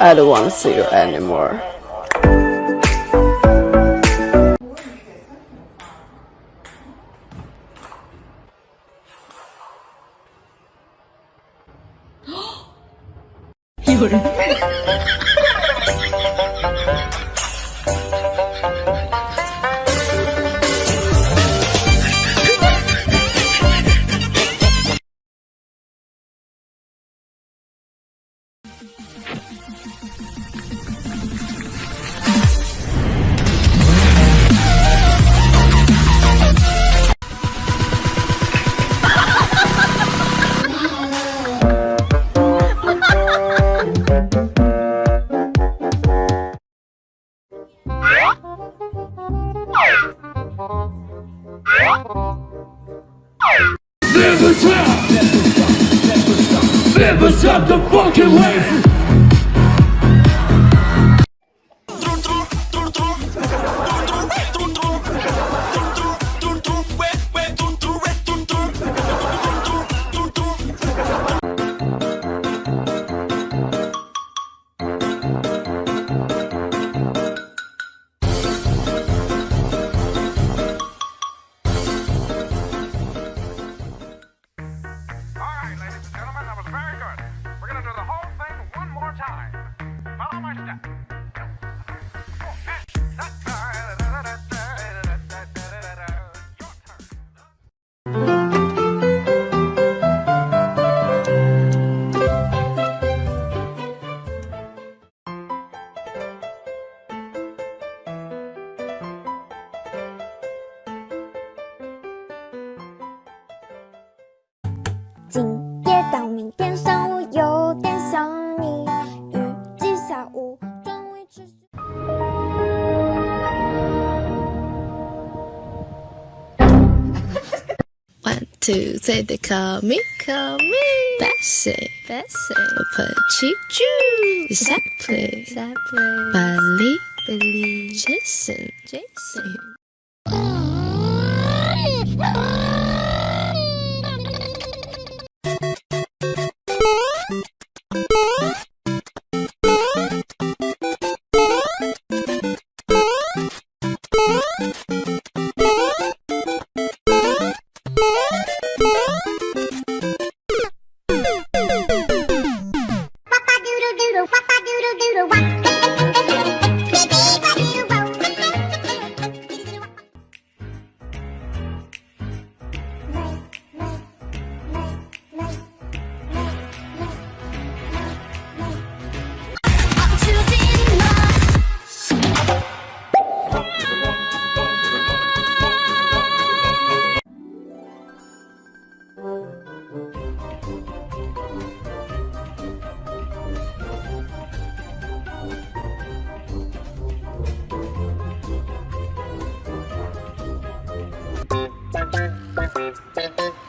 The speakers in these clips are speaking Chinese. I don't want to see you anymore. You're Never stop, never stop, never stop the fucking wave. 今夜到明天上午有点想你。预计下午。转为持续。One two three，they call me，call me。Bassa，Bassa。我拍七九。Exactly，Exactly。Bali，Bali。Jason，Jason。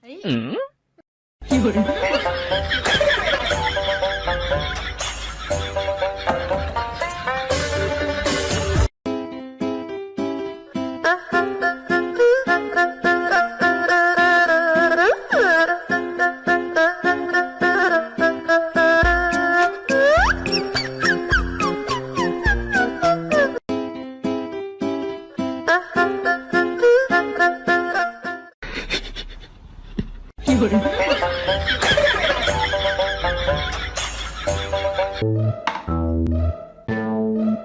哎，嗯，一个人。করে